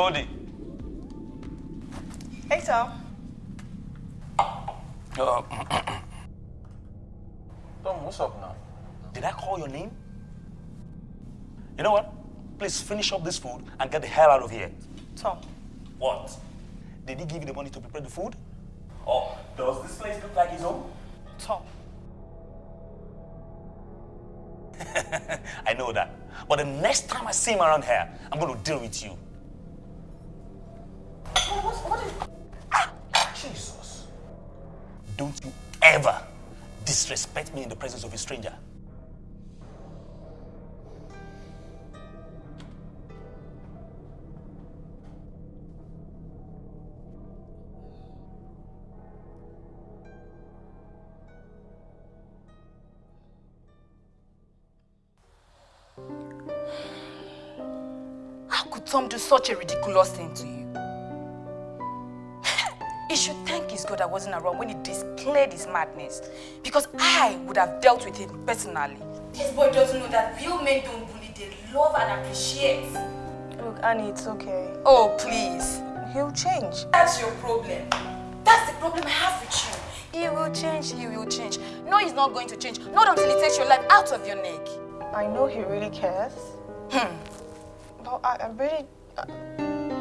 Hey, Tom. Goldie. Hey, Tom. Uh, Tom, what's up now? did I call your name? You know what? Please finish up this food and get the hell out of here. Tom. What? Did he give you the money to prepare the food? Or does this place look like his home? Tom. I know that. But the next time I see him around here, I'm going to deal with you. Don't you ever disrespect me in the presence of a stranger. How could Tom do such a ridiculous thing to you? God I wasn't around when he displayed his madness. Because I would have dealt with him personally. This boy doesn't know that real men don't bully, they love and appreciate. Look, Annie, it's okay. Oh, please. He'll change. That's your problem. That's the problem I have with you. He will change, he will change. No, he's not going to change. Not until he takes your life out of your neck. I know he really cares. Hmm. But I, I really... I,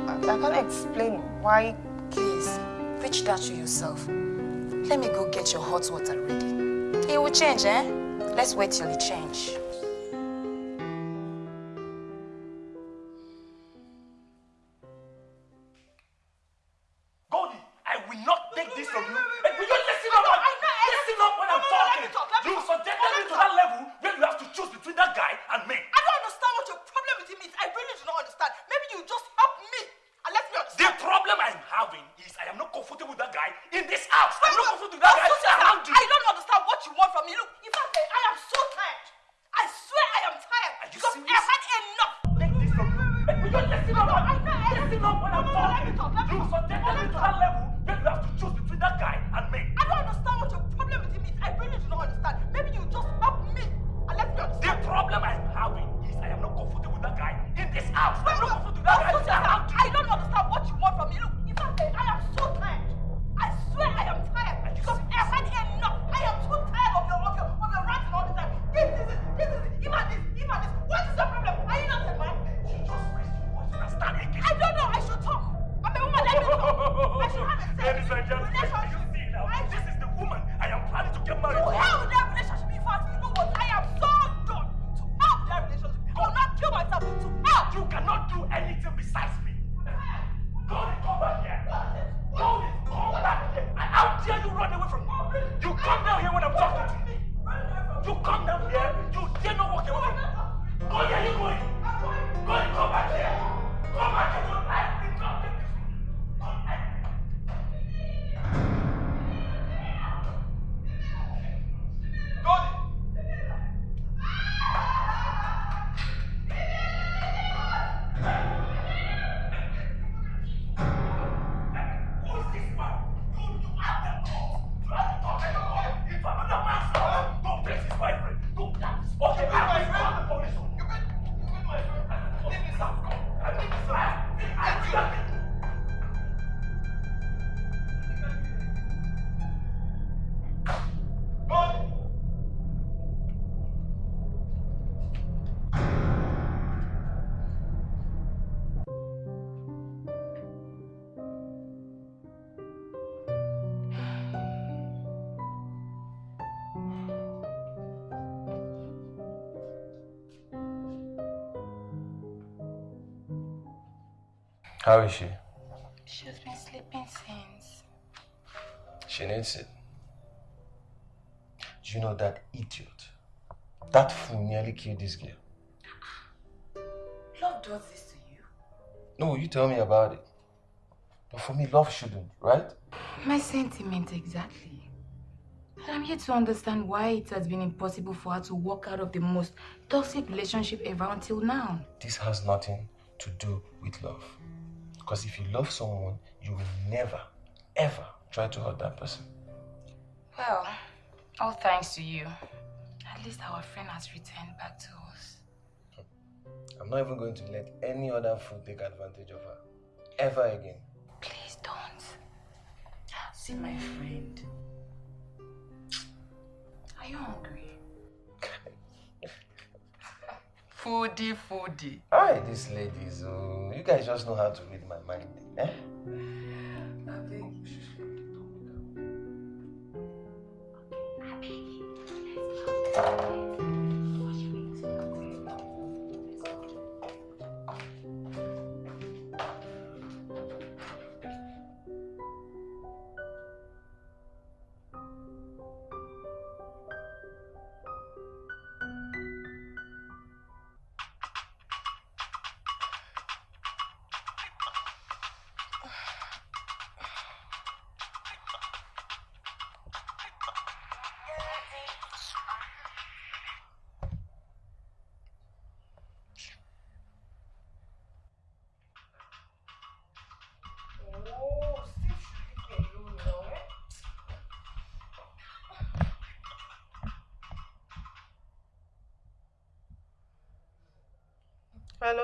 I, I can't explain why... Please, preach that to yourself. Let me go get your hot water ready. He will change, eh? Let's wait till he change. How is she? She's been sleeping since. She needs it. Do you know that idiot? That fool nearly killed this girl. Love does this to you. No, you tell me about it. But for me, love shouldn't, right? My sentiment exactly. And I'm here to understand why it has been impossible for her to walk out of the most toxic relationship ever until now. This has nothing to do with love. Because if you love someone, you will never, ever try to hurt that person. Well, all thanks to you. At least our friend has returned back to us. I'm not even going to let any other fool take advantage of her. Ever again. Please don't. See my friend. Are you hungry? Foodie, foodie. Alright, these ladies, oh, you guys just know how to read my mind. Eh?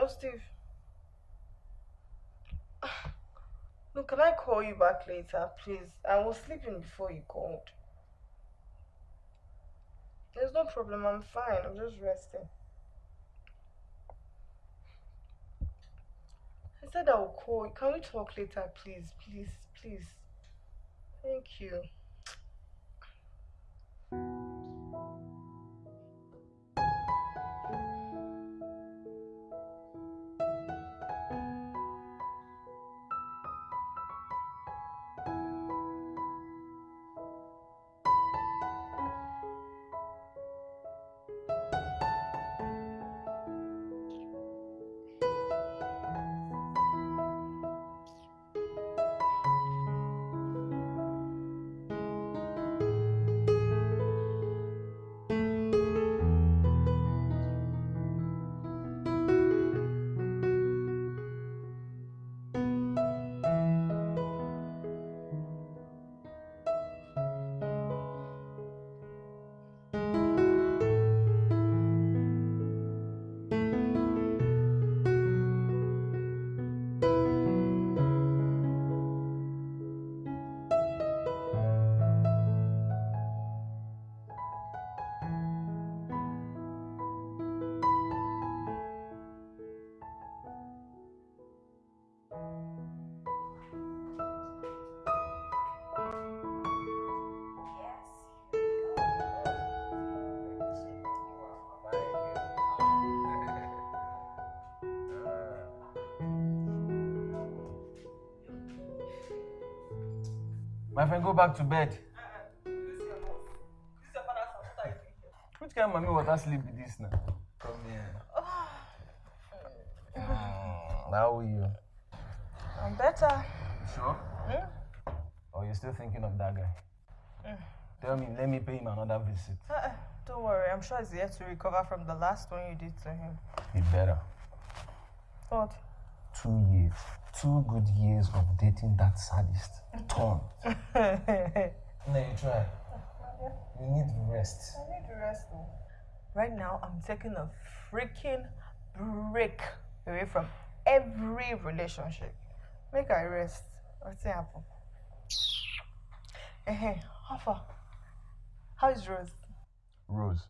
Steve. Look, can I call you back later, please? I was sleeping before you called. There's no problem, I'm fine. I'm just resting. I said I will call. you. Can we talk later, please? Please, please. Thank you. My friend, go back to bed. Which kind of mommy water sleep with this now? Come here. Mm, how are you? I'm better. You sure? Or you're still thinking of that guy? Mm. Tell me, let me pay him another visit. Uh-uh, don't worry, I'm sure he's yet to recover from the last one you did to him. Be better. What? Two years. Two good years of dating that sadist. Tom. No, you try. You need rest. I need to rest though. Right now, I'm taking a freaking break away from every relationship. Make I rest. What's happen? Hey, how far? How is Rose? Rose.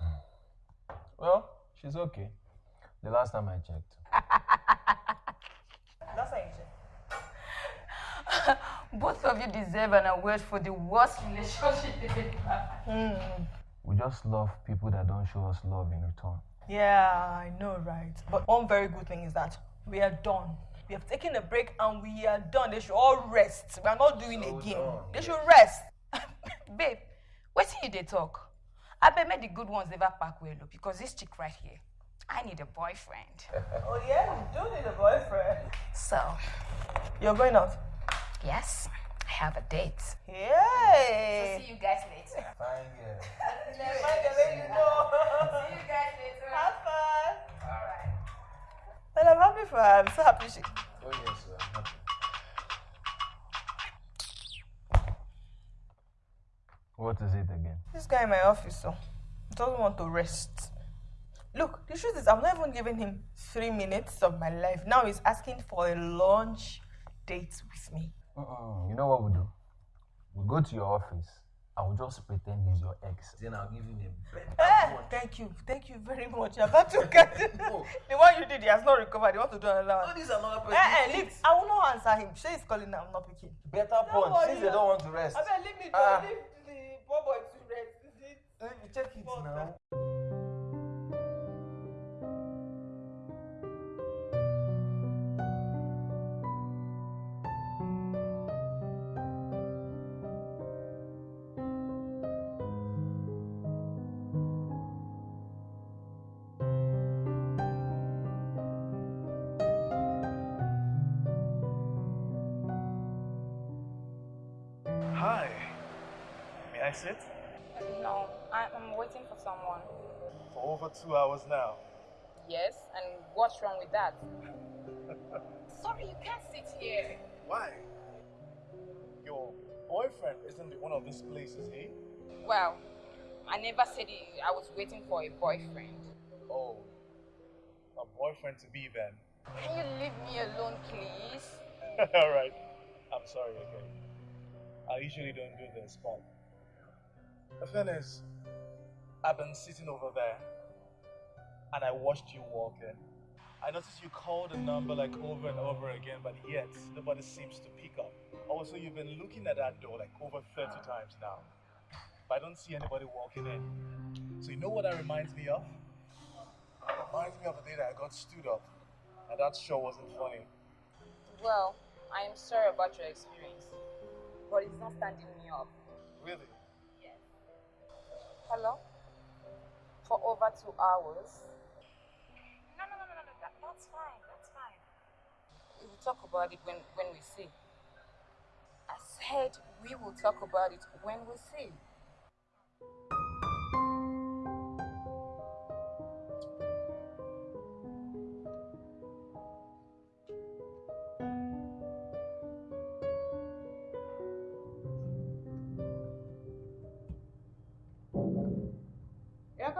Well, she's okay. The last time I checked. That's how you check. Both of you deserve an award for the worst relationship you've ever hmm. We just love people that don't show us love in return. Yeah, I know, right? But one very good thing is that we are done. We have taken a break and we are done. They should all rest. We are not doing again. They should rest. Babe, wetin you dey talk? Abeg make the good ones never pack well o because this chick right here, I need a boyfriend. Oh yeah, you do need a boyfriend. So, You're going out. Yes, I have a date. Yay! See you guys later. Fine girl. Fine, I'll let you know. See you guys later. Have fun. All right. And I'm happy for her. I'm so happy she. Oh yes, sir. I'm happy. What is it again? This guy in my office, oh, so doesn't want to rest. Look, the truth is, I've not even given him three minutes of my life. Now he's asking for a lunch date with me. Mm-mm. You know what we'll do? We'll go to your office. I will just pretend he's your ex. Then I'll give him a better Eh, one. thank you, thank you very much. You're about to get No. the one you did. He has not recovered. He wants to do another one. No, one. this is another person. Eh, eh, leave. I will not answer him. Say he's calling now. I'm not picking. Better Don't punch worry, since they don't want to rest. I mean, leave me. Ah. Leave the poor boy to rest. Is it? Let me check it now. Hi. May I? No, I, I'm waiting for someone. For over two hours now. Yes, and what's wrong with that? Sorry, you can't sit here. Why? Your boyfriend isn't in one of these places, eh? Well, I never said I was waiting for a boyfriend. Oh. A boyfriend to be then. Can you leave me alone, please? Alright. I'm sorry, okay. I usually don't do this, but the thing is, I've been sitting over there and I watched you walk in. I noticed you called the number like over and over again, but yet nobody seems to pick up. Also, you've been looking at that door like over 30 times now, but I don't see anybody walking in. So, you know what that reminds me of? It reminds me of the day that I got stood up, and that sure wasn't funny. Well, I am sorry about your experience, but it's not standing me up. Really? Hello? For over two hours? No, no, no, no, no, that, that's fine, that's fine. We will talk about it when, when we see. I said we will talk about it when we see.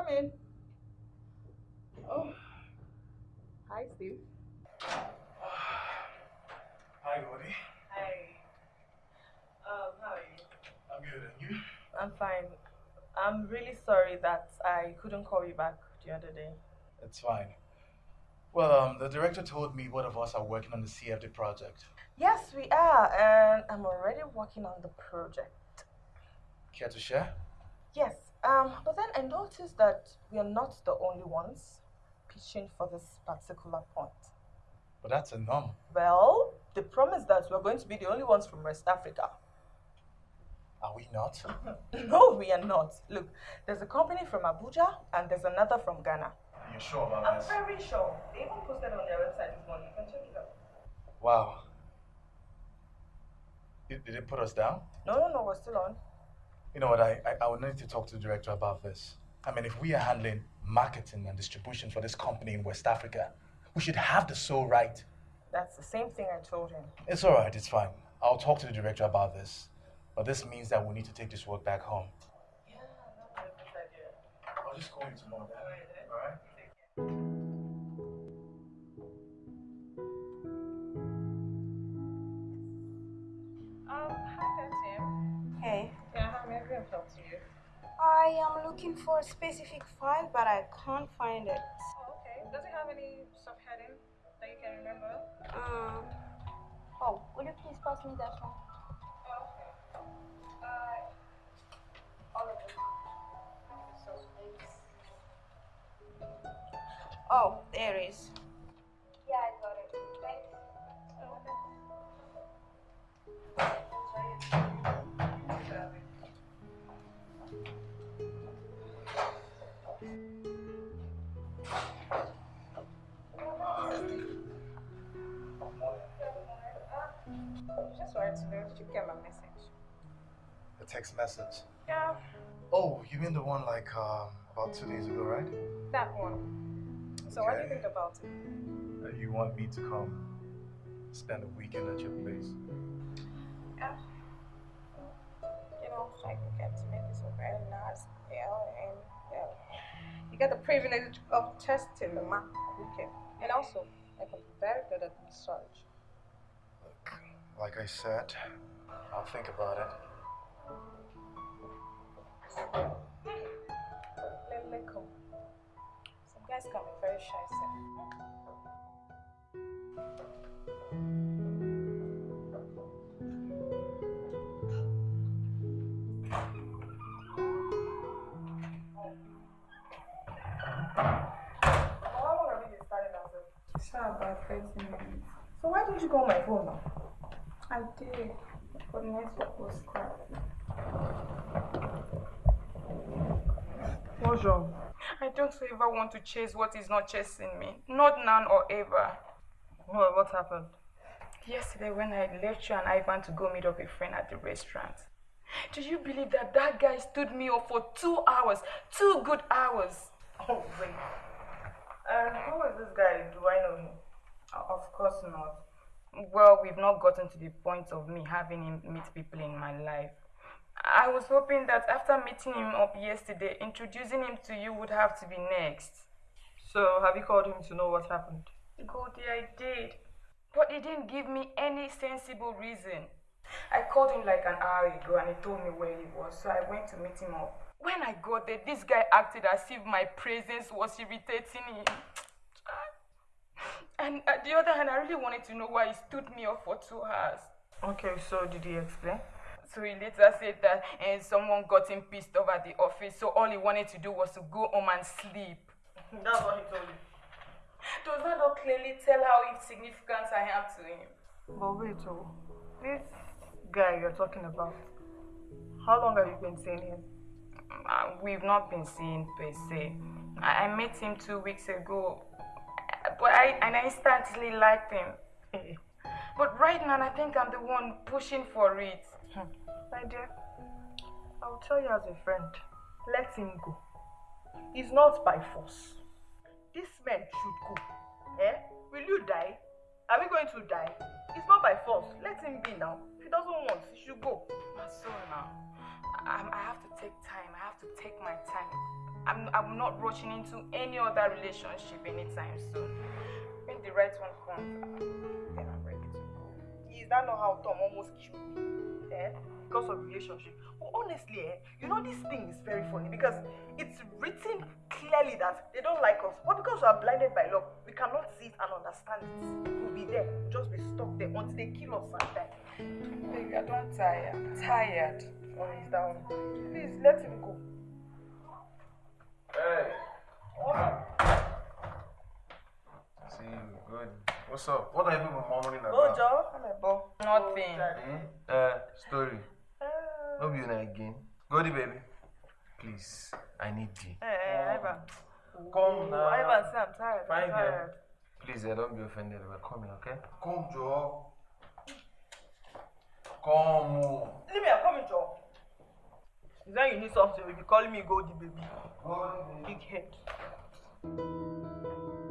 Yeah, come in. Oh. Hi, Steve. Hi, Gordy. Hi. Um, how are you? I'm good, and you? I'm fine. I'm really sorry that I couldn't call you back the other day. It's fine. Well, um, the director told me both of us are working on the CFD project. Yes, we are, and I'm already working on the project. Care to share? Yes, um, but then I noticed that we are not the only ones pitching for this particular point. But that's a norm. Well, the promise that we're going to be the only ones from West Africa. Are we not? no, we are not. Look, there's a company from Abuja and there's another from Ghana. you sure about I'm this? very sure. They even posted on their website this morning. You can check it out. Wow. Did, did it put us down? No, no, no, we're still on. You know what? I, I, I would need to talk to the director about this. I mean, if we are handling marketing and distribution for this company in West Africa, we should have the sole right. That's the same thing I told him. It's all right. It's fine. I'll talk to the director about this. But this means that we need to take this work back home. Yeah, that's a good idea. I'll just call you tomorrow. Then. All right. Um, how may I be of help to you? I am looking for a specific file, but I can't find it. Oh, okay. Does it have any subheading that you can remember? Um, oh, will you please pass me that one? Oh, okay. Uh, all of them. So, Oh, there it is. Text message. Yeah, Oh, you mean the one like um, about two days ago, right? that one. So what do you think about it? Uh, you want me to come spend a weekend at your place? Yeah. You know, like we get to make it so very nice, you know, and yeah, you get the privilege of testing the man. Okay. And also, I can be very good at massage. Look, like I said, I'll think about it. Let me come. Some guys can be very shy, sir. How long have you been standing outside? Sure, about 30 minutes. So why didn't you go on my phone now? I did, but network was What's wrong? I don't ever want to chase what is not chasing me. Not now or ever. What, what happened? Yesterday, when I left you and Ivan to go meet up a friend at the restaurant, do you believe that that guy stood me up for two hours? Two good hours. Oh, wait. And who is this guy? Do I know him? Uh, Of course not. Well, we've not gotten to the point of me having him meet people in my life. I was hoping that after meeting him up yesterday, introducing him to you would have to be next. So, have you called him to know what happened? Goldie, I did. But he didn't give me any sensible reason. I called him like an hour ago and he told me where he was, so I went to meet him up. When I got there, this guy acted as if my presence was irritating him. And at the other hand, I really wanted to know why he stood me up for two hours. Okay, so did he explain? So he later said that eh, someone got him pissed off at the office, so all he wanted to do was to go home and sleep. That's what he told you. Does that not clearly tell how insignificant I am to him? But wait, oh, this guy you're talking about, how long have you been seeing him? Uh, we've not been seeing per se. I, I met him two weeks ago, but I and I instantly liked him. But right now, I think I'm the one pushing for it. My dear, I'll tell you as a friend, let him go. It's not by force. This man should go. Eh? Will you die? Are we going to die? It's not by force. Let him be now. If he doesn't want, he should go. My now. I, I have to take time. I have to take my time. I'm, I'm not rushing into any other relationship anytime soon. When the right one comes, uh, then I'm ready to go. Is that not how Tom almost killed me? Eh? Because of relationship. But honestly, eh, you know this thing is very funny because it's written clearly that they don't like us. But because we are blinded by love, we cannot see it and understand it. We'll be there, just be stuck there until they kill us and die. Baby, I don't tire. I'm tired. Oh, he's down. Please let him go. Hey. Oh, See you. Good. What's up? What are you people murmuring oh about? Joe, I'm a ball. Nothing. Uh, story. Eh. No be una again. Goldie baby. Please, I need you. Hey, hey, Ivan. Come now. Ivan, say I'm tired. Fine, I'm girl. tired. Please, uh, don't be offended. We're coming, okay? Come, Joe. Come. oh. Leave me, I'm coming, Joe. Is that you need something? You'll be calling me Goldie, baby. Big head. What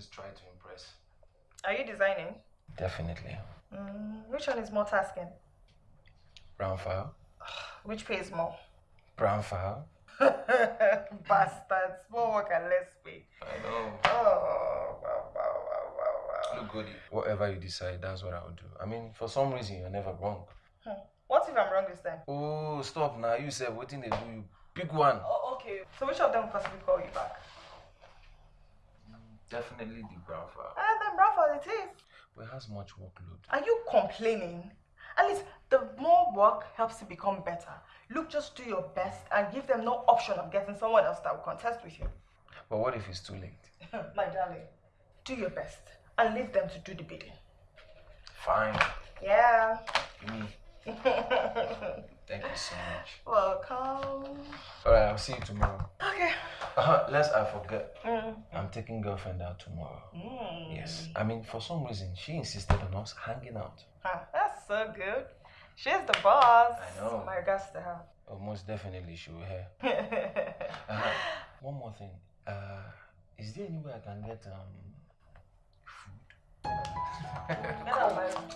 always tried to impress. Are you designing? Definitely. Mm, which one is more tasking? Brown file. Which pays more? Brown file. Bastards. More work and less pay. I know. Oh, wow, wow, wow, wow, wow. Look, Goody. Whatever you decide, that's what I will do. I mean, for some reason, you're never wrong. Hmm. What if I'm wrong this time? Oh, stop now. You said what thing they do you. Pick one. Oh, okay. So which of them will possibly call you back? Definitely the file. And ah, then Rafa, it is. But it has much workload. Are you complaining? At least the more work helps you become better. Look, just do your best and give them no option of getting someone else that will contest with you. But what if it's too late? My darling, do your best and leave them to do the bidding. Fine. Yeah. Me. Thank you so much. Welcome. All right, I'll see you tomorrow. Okay. Lest I forget, Mm. I'm taking girlfriend out tomorrow. Mm. Yes. I mean, for some reason, she insisted on us hanging out. Ah, that's so good. She's the boss. I know. My regards to her. Oh, most definitely she will hear. Uh, one more thing. Uh, is there any way I can get um food?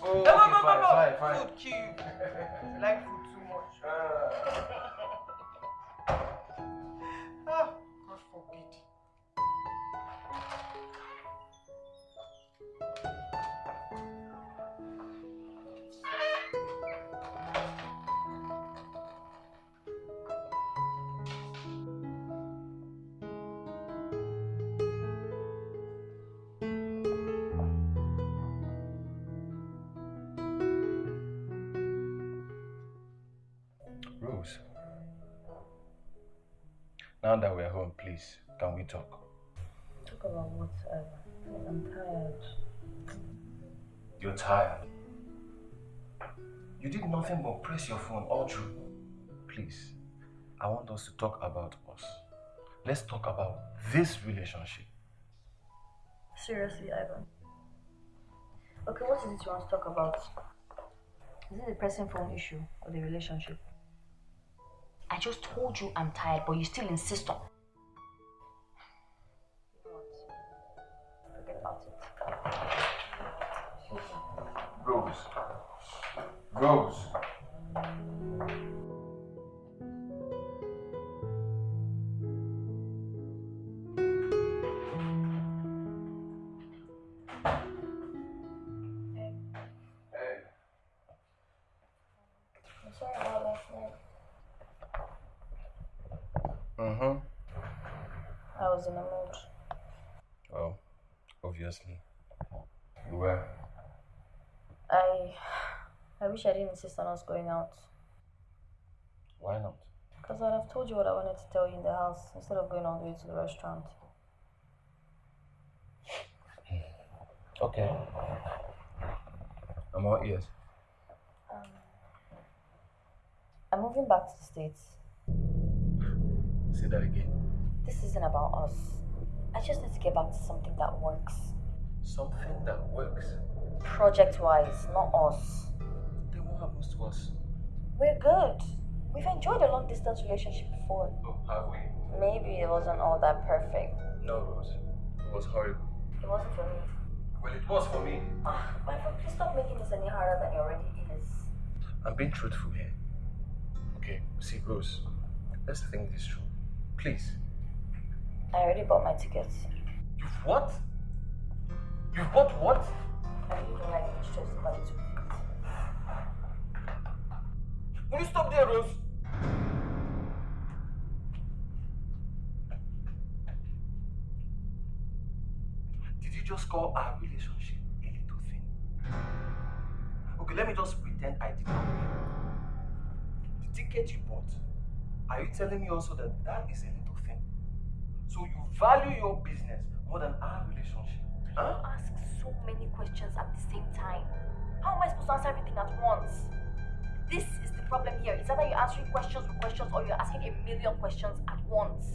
Oh, no, no, okay, no, fine, no, fine, no. fine. Food. You like food too Now that we're home, please, can we talk? Talk about whatever. Um, I'm tired. You're tired. You did nothing but press your phone all through. Please, I want us to talk about us. Let's talk about this relationship. Seriously, Ivan. Okay, what is it you want to talk about? Is it the pressing phone issue or the relationship? I just told you I'm tired, but you still insist on. Rose. Rose. Wish I didn't insist on us going out. Why not? Because I'd have told you what I wanted to tell you in the house instead of going all the way to the restaurant. Okay. I'm all ears. Um, I'm moving back to the States. Say that again. This isn't about us. I just need to get back to something that works. Something that works. Project wise, not us. What happens to us? We're good. We've enjoyed a long distance relationship before. Oh, have we? Maybe it wasn't all that perfect. No, Rose. It was horrible. It wasn't for me. Well, it was for me. Ah, my friend, please stop making this any harder than it already is. I'm being truthful here. Okay, see, Rose. Let's think this through. Please. I already bought my tickets. You've what? You've bought what? I really don't like which choice about it. Will you stop there, Rose? Did you just call our relationship a little thing? Okay, let me just pretend I did not hear. The ticket you bought, are you telling me also that that is a little thing? So you value your business more than our relationship? Huh? Ask so many questions at the same time. How am I supposed to answer everything at once? This is the problem here. It's either you're answering questions with questions or you're asking a million questions at once.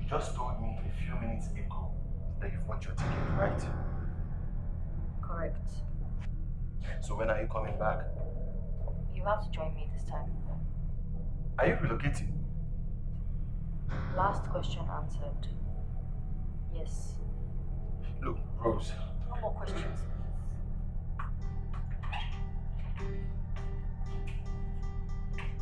You just told me a few minutes ago that you've bought your ticket, right? Correct. So when are you coming back? You have to join me this time. Are you relocating? Last question answered. Yes. Look, Rose. No more questions.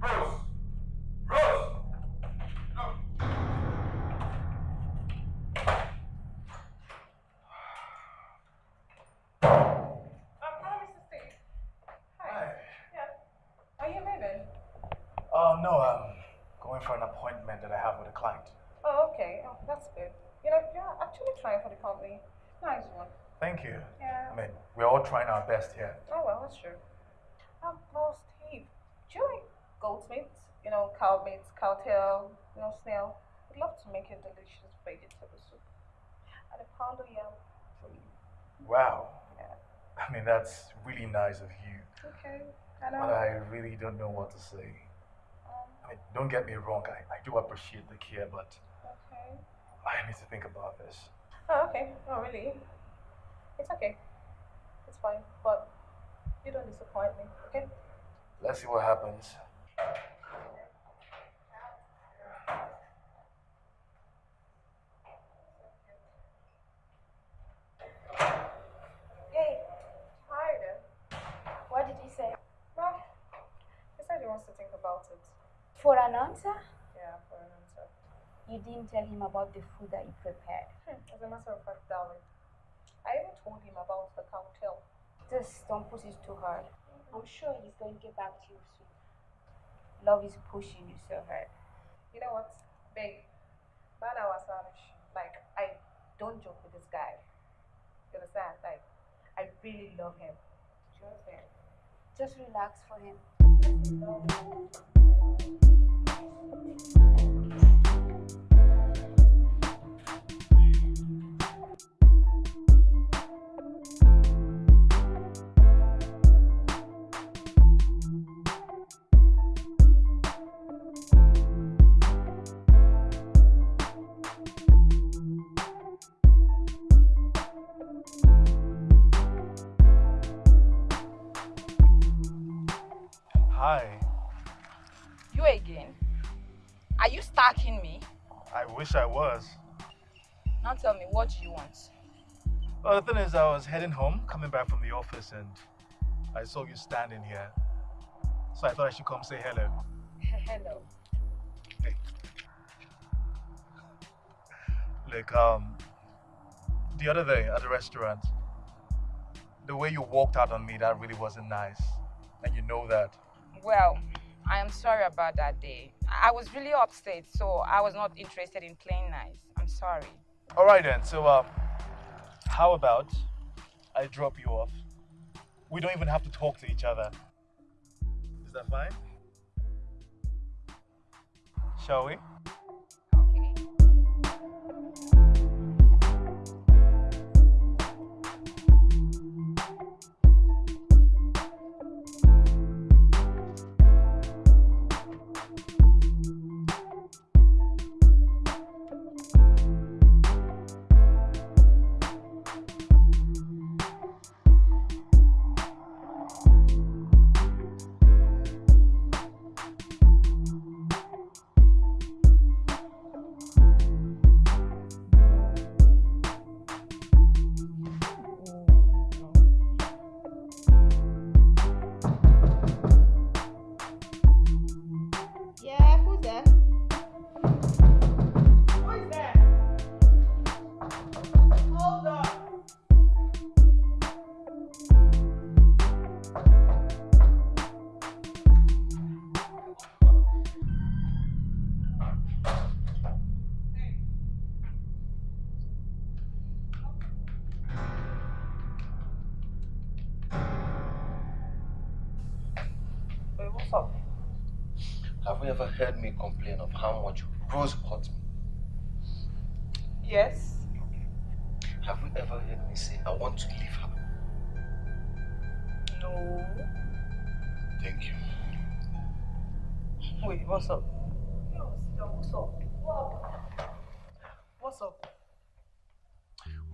Rose! Rose! Look! Um, hello, Mr. Steve. Hi. Yeah. Are you moving? Uh, no, I'm going for an appointment that I have with a client. Oh, okay. Oh, that's good. You know, you're actually trying for the company. Nice one. Thank you. Yeah. I mean, we're all trying our best here. Oh, well, that's true. Um, well, Steve, do you like goat meat? You know, cow meat, cow tail, you know, snail. I'd love to make a delicious vegetable soup. And a pound of yam for you. Wow. Yeah. I mean, that's really nice of you. Okay. I know. But I really don't know what to say. Um, I mean, don't get me wrong, I, I do appreciate the care, but okay. I need to think about this. Oh, okay. Oh, really? It's okay. It's fine. But you don't disappoint me, okay? Let's see what happens. Hey. Hi there. What did he say? Well, he said he wants to think about it. For an answer? Yeah, for an answer. You didn't tell him about the food that you prepared. Hmm, As a matter of fact, darling, I even told him about the cocktail. Just don't push it too hard. I'm sure he's going to get back to you soon. Love is pushing you so hard. You know what, babe? Bana was. Like, I don't joke with this guy. You understand? Like, I really love him. Just him. Just relax for him. I wish I was. Now tell me, what do you want? Well, the thing is, I was heading home, coming back from the office, and I saw you standing here. So I thought I should come say hello. Hello. Hey. Look, um, the other day at the restaurant, the way you walked out on me, that really wasn't nice. And you know that. Well, I am sorry about that day. I was really upset, so I was not interested in playing nice. I'm sorry. All right then. So, um, how about I drop you off? We don't even have to talk to each other. Is that fine? Shall we? Ever heard me complain of how much Rose hurt me? Yes. Have you ever heard me say I want to leave her? No. Thank you. Wait, what's up? What's up? What? What's up?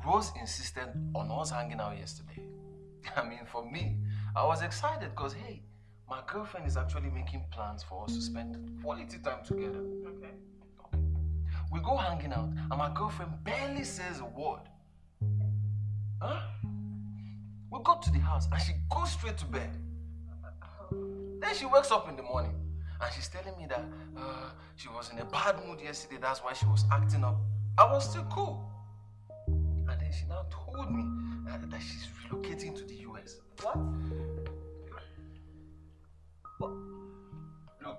Rose insisted on us hanging out yesterday. I mean, for me, I was excited because, hey, my girlfriend is actually making plans for us to spend quality time together. Okay. We go hanging out, and my girlfriend barely says a word. Huh? We got to the house, and she goes straight to bed. Then she wakes up in the morning, and she's telling me that uh, she was in a bad mood yesterday. That's why she was acting up. I was still cool. And then she now told me uh, that she's relocating to the US. What? Look,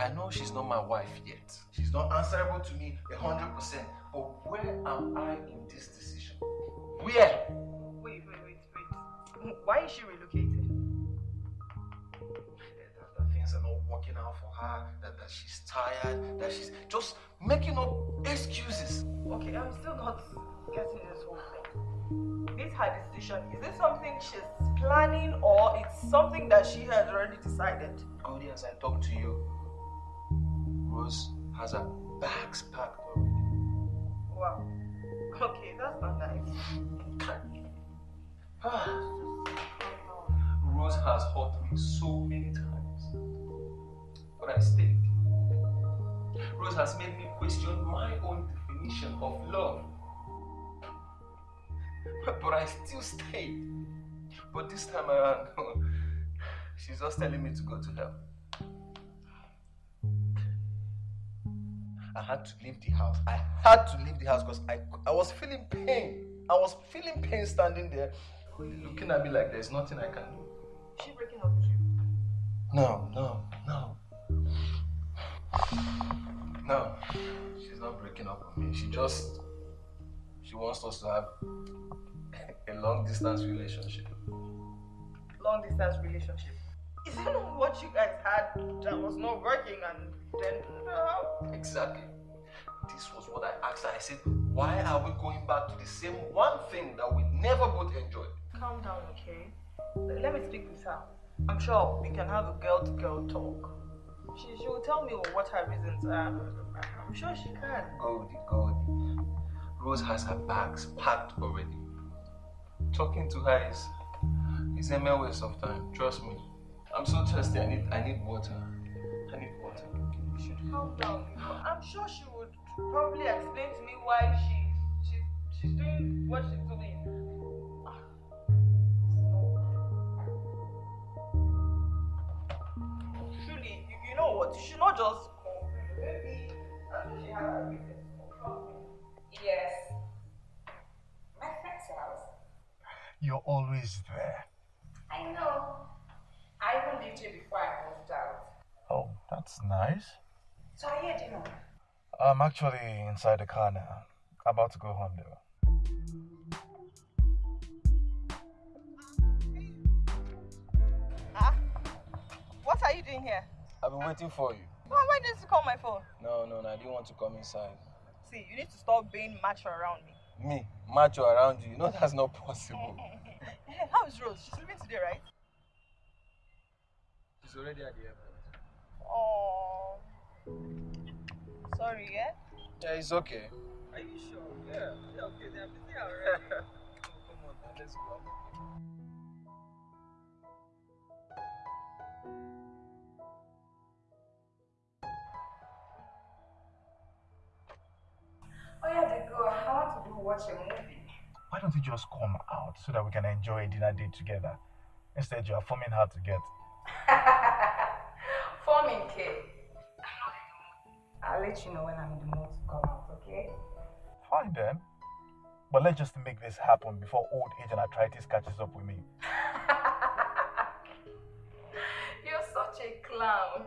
I know she's not my wife yet. She's not answerable to me a hundred percent. But where am I in this decision? Where? Wait, wait, wait, wait. Why is she relocated? Eh, that, that things are not working out for her. That, that she's tired. That she's just making up excuses. Okay, I'm still not getting this whole thing. This her decision? Is it something she's planning or it's something that she has already decided? As I talk to you, Rose has her bags packed already. Wow. Okay, that's not nice. Rose has hurt me so many times. But I stayed. Rose has made me question my own But I still stayed. But this time around, she's just telling me to go to hell. I had to leave the house. I had to leave the house because I, I was feeling pain. I was feeling pain standing there, looking at me like there's nothing I can do. Is she breaking up with you? No, no, no. No, she's not breaking up with me. She just, she wants us to have a long distance relationship. Long distance relationship. Is that not what you guys had that was not working and then uh, Exactly. This was what I asked her. I said, why are we going back to the same one thing that we never both enjoyed? calm down, okay? Let me speak with her. I'm sure we can have a girl to girl talk. She, she will tell me what her reasons are. I'm sure she can. Goldie, Goldie. Rose has her bags packed already. Talking to her is, is a mere waste of time. Trust me. I'm so thirsty. I need, I need water. I need water. You should calm down. I'm sure she would probably explain to me why she's she's she's doing what she's doing. It's no- Truly, you, you know what? You should not just complain. Maybe uh, she has her reasons. Trust me. Yes. My friend's house. You're always there. I know. I even lived here before I moved out. Oh, that's nice. So I heard you know. I'm actually inside the car now. About to go home though. Ah, what are you doing here? I've been waiting for you. Why, why didn't you call my phone? No, no, no. I didn't want to come inside. See, you need to stop being macho around me. Me, macho around you. You know that's not possible. Hey, how is Rose? She's leaving today, right? She's already at the airport. Oh, sorry, yeah. Yeah, it's okay. Are you sure? Yeah, yeah okay. They're busy already. Oh, come on, now, let's go. Oh yeah, the girl. I want to go watch a movie. Why don't you just come out so that we can enjoy a dinner date together? Instead, you are forming hard to get. Forming K. I'll let you know when I'm in the mood to come out, okay? Fine then. But let's just make this happen before old age and arthritis catches up with me. You're such a clown.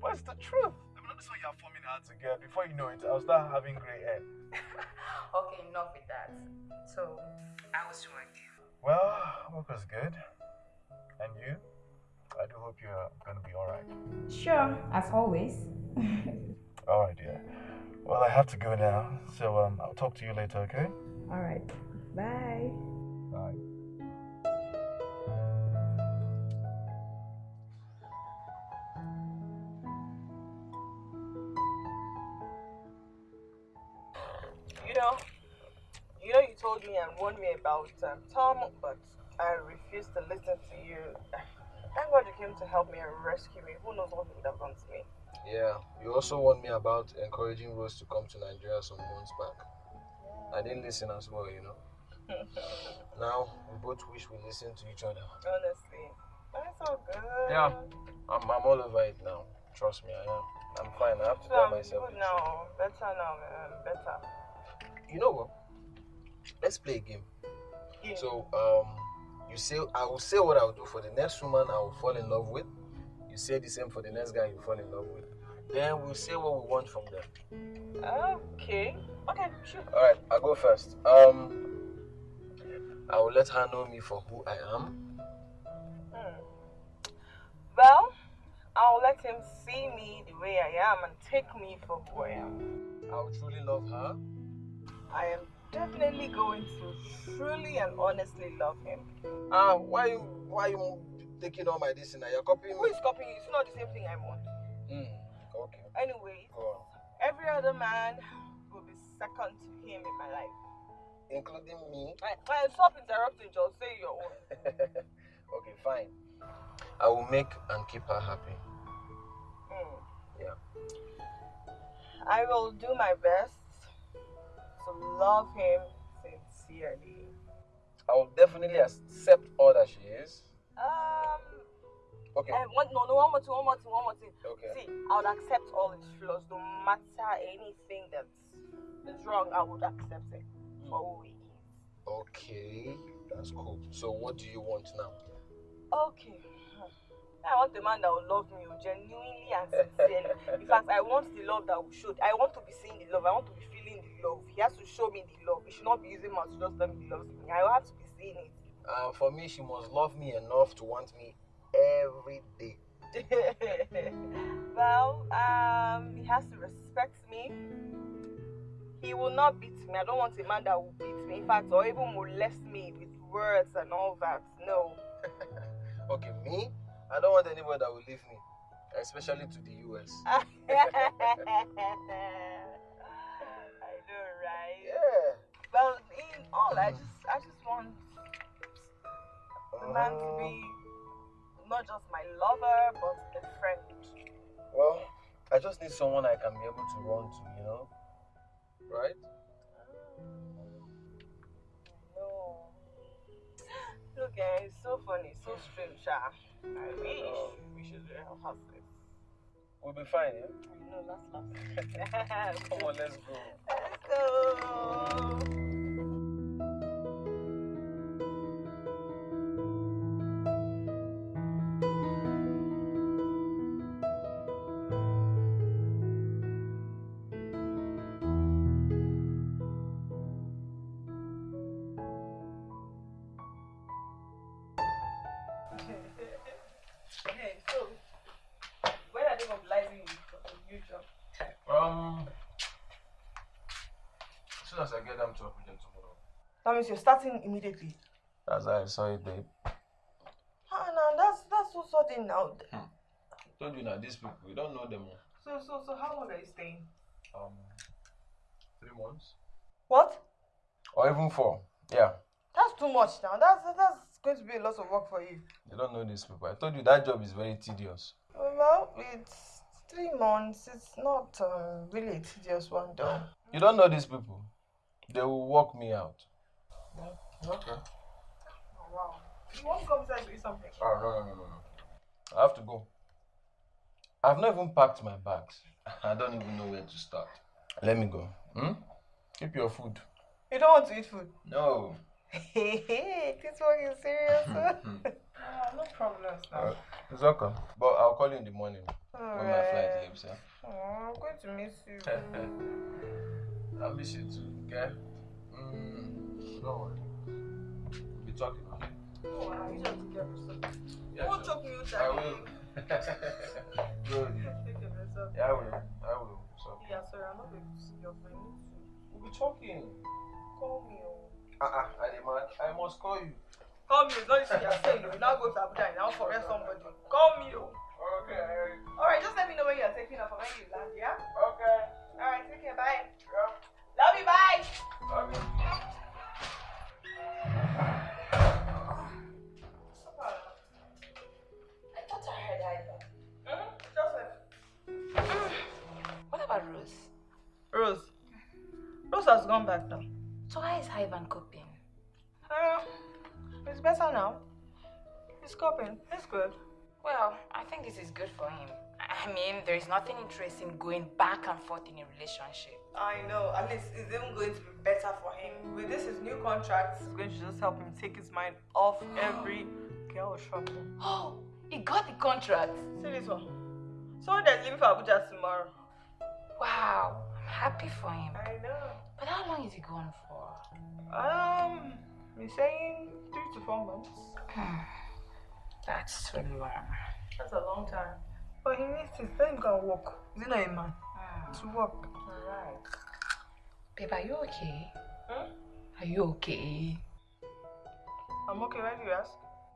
But it's the truth. I mean, you are forming hard to get. Before you know it, I'll start having gray hair. Okay, enough with that. So, I was work. Well, work was good. And you? I do hope you're gonna be alright. Sure, as always. Alright, dear. Well, I have to go now, so um, I'll talk to you later, okay? All right. Bye. Bye. Told me and warned me about um, Tom, but I refused to listen to you. Thank God you came to help me and rescue me. Who knows what would have done to me? Yeah, you also warned me about encouraging Rose to come to Nigeria some months back. I didn't listen as well, you know. now we both wish we listened to each other. Honestly, that's all good. Yeah, I'm, I'm all over it now. Trust me, I am. I'm fine. I have to So tell I'm myself. good now. Better now, man. Better. You know what? Let's play a game. Yeah. So, um, you say I will say what I will do for the next woman I will fall in love with. You say the same for the next guy you fall in love with. Then we'll say what we want from them. Okay. Okay, sure. All right, I'll go first. Um, I will let her know me for who I am. Hmm. Well, I'll let him see me the way I am and take me for who I am. I will truly love her. I am definitely going to truly and honestly love him. Ah, why you why you taking all my this and you're copying Who is copying you? It's not the same thing I want. Hmm. Okay. Anyway, every other man will be second to him in my life. Including me. I, I stop interrupting, just say your own. okay, fine. I will make and keep her happy. Hmm. Yeah. I will do my best to love him sincerely. I will definitely accept all that she is. Um, Okay. and one, no, no, one more thing, one more thing, one more thing. Okay. See, I would accept all his flaws, no matter anything that is wrong. I would accept it for who he is. Okay. That's cool. So what do you want now? Okay. I want a man that will love me genuinely and sincerely. In fact, I want the love that will show. I want to be seeing the love. I want to be feeling the love. He has to show me the love. He should not be using mouth to just tell me he loves me. I have to be seeing it. Uh, for me, she must love me enough to want me every day. well, um, he has to respect me. He will not beat me. I don't want a man that will beat me. In fact, or even molest me with words and all that. No. Okay, me? I don't want anybody that will leave me, especially to the US. Right? Yeah. Well, in all, I just, I just want the man to be not just my lover, but a friend. Well, I just need someone I can be able to run to, you know? Right? No. Look, eh, it's so funny, so strange. Ah. I wish we should have this. We'll be fine, yeah? I know, last last. Come on, let's go. Let's go. Means you're starting immediately. That's how I saw it, babe. Ah, no, that's that's so sudden now. I told you now, these people, we don't know them. So, so, so, how long are you staying? Um, three months? What? Or even four. Yeah. That's too much now. That's that's going to be a lot of work for you. You don't know these people. I told you that job is very tedious. Well, it's three months. It's not um, really a tedious one, though. You don't know these people. They will walk me out. Okay. Oh, wow. You want to come inside to eat something? Oh, no, no, no, no, no. I have to go. I've not even packed my bags. I don't even know where to start. Let me go. Hmm? Keep your food. You don't want to eat food? No. Hey, hey, this one is serious. ah, no problems now. It's okay. But I'll call you in the morning when my flight leaves. Yeah? Oh, I'm going to miss you. I miss you too, okay? Mm, don't. We'll be talking, okay? Oh, wow, you don't take yourself. Yeah, sure. choke me with I will. Good. Take care of yourself. Yeah, I will. I will. So, Yeah, sorry, I'm not going to see your friend. we'll be talking. Call me. Oh. Uh-uh, I demand. I must call you. Call me. Oh. Not just you're saying. You now go to Abuja and now correct somebody. Call me. Oh. Okay. Alright, just let me know when you're taking off and when you land, yeah? Okay. Alright, take care. Bye. Yeah. Love you. Bye. Okay. I Has gone back now. So how is Ivan coping? Uh, it's better now. He's coping. It's good. Well, I think this is good for him. I mean, there is nothing interesting going back and forth in a relationship. I know. At least it's even going to be better for him. With this, his new contract it's going to just help him take his mind off every girl trouble. Oh, he got the contract. See this one. Someone that's leaving for Abuja tomorrow. Wow, happy for him. I know. But how long is he gone for? Um, he's saying three to four months. That's too long. That's a long time. But he needs to let him go and work. Is he not a man? To work. Alright. Babe, are you okay? Hmm? Are you okay? I'm okay, why do you ask?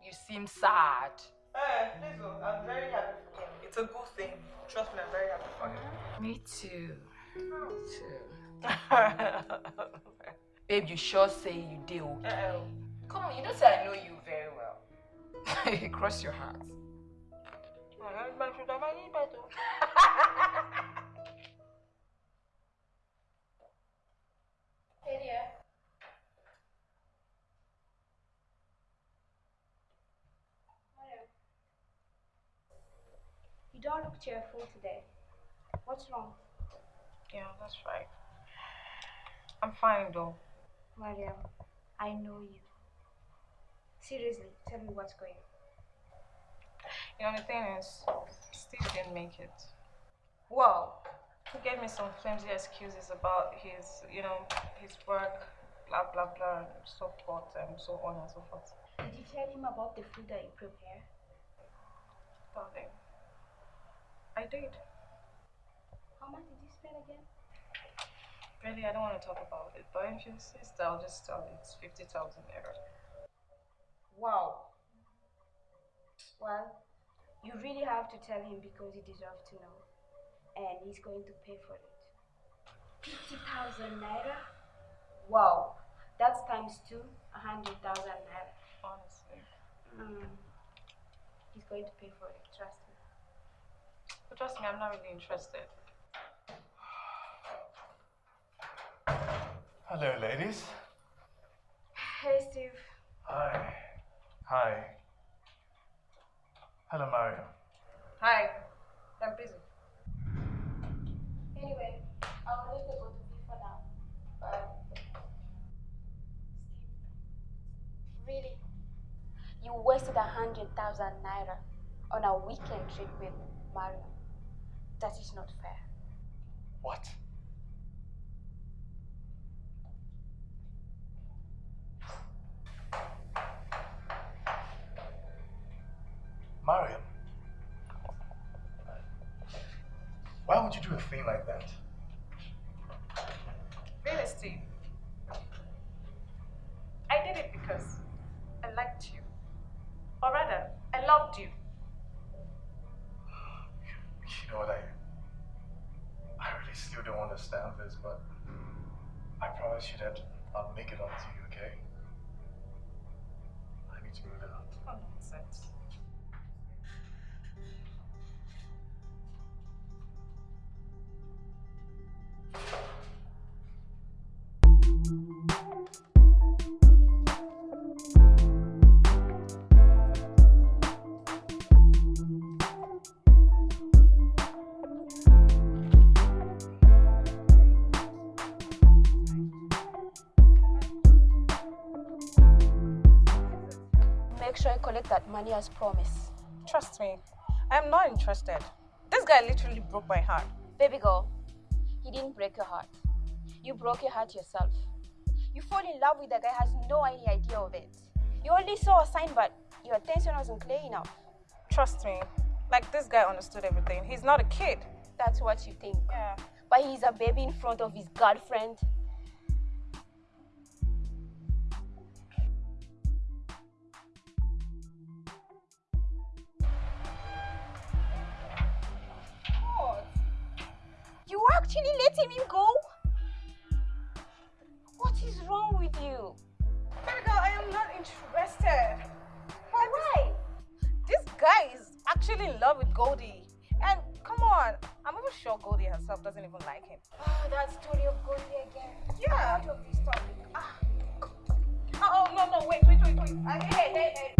You seem sad. Eh, please, oh, I'm very happy for him. It's a good thing. Trust me, I'm very happy for him. Me too. Babe, you sure say you do. Uh-oh. Come on, you know say I know you very well. Cross your heart. Hey dear. Hello. You don't look cheerful today. What's wrong? Yeah, that's right. I'm fine though. Mariam, I know you. Seriously, tell me what's going on. You know, the thing is, Steve didn't make it. Well, he gave me some flimsy excuses about his, you know, his work, blah, blah, blah, and so forth, and so on and so forth. Did you tell him about the food that you prepare? Darling, I did. How much did again? Really, I don't want to talk about it, but if you insist, I'll just tell you it's 50,000 naira. Wow. Well, you really have to tell him because he deserves to know. And he's going to pay for it. 50,000 naira? Wow. That's times two, 100,000 naira. Honestly. Mm. He's going to pay for it, trust me. But trust me, I'm not really interested. Hello, ladies. Hey, Steve. Hi. Hi. Hello, Mario. Hi, I'm busy. Anyway, I'll leave the both of you for now. Bye. Steve, really? You wasted a hundred thousand naira on a weekend trip with Mario. That is not fair. What? Mariam. Why would you do a thing like that? Collect that money as promised. Trust me, I am not interested. This guy literally broke my heart. Baby girl, he didn't break your heart. You broke your heart yourself. You fall in love with a guy who has no any idea of it. You only saw a sign, but your attention wasn't clear enough. Trust me, like this guy understood everything. He's not a kid. That's what you think. Yeah. But he's a baby in front of his girlfriend. You actually letting him go? What is wrong with you? Girl, I am not interested. Why? Why? This guy is actually in love with Goldie. And come on, I'm even sure Goldie herself doesn't even like him. Oh, that story of Goldie again. Yeah. Out of this topic. Ah. Oh, no, no, wait, wait, wait, wait. I, hey, hey, hey.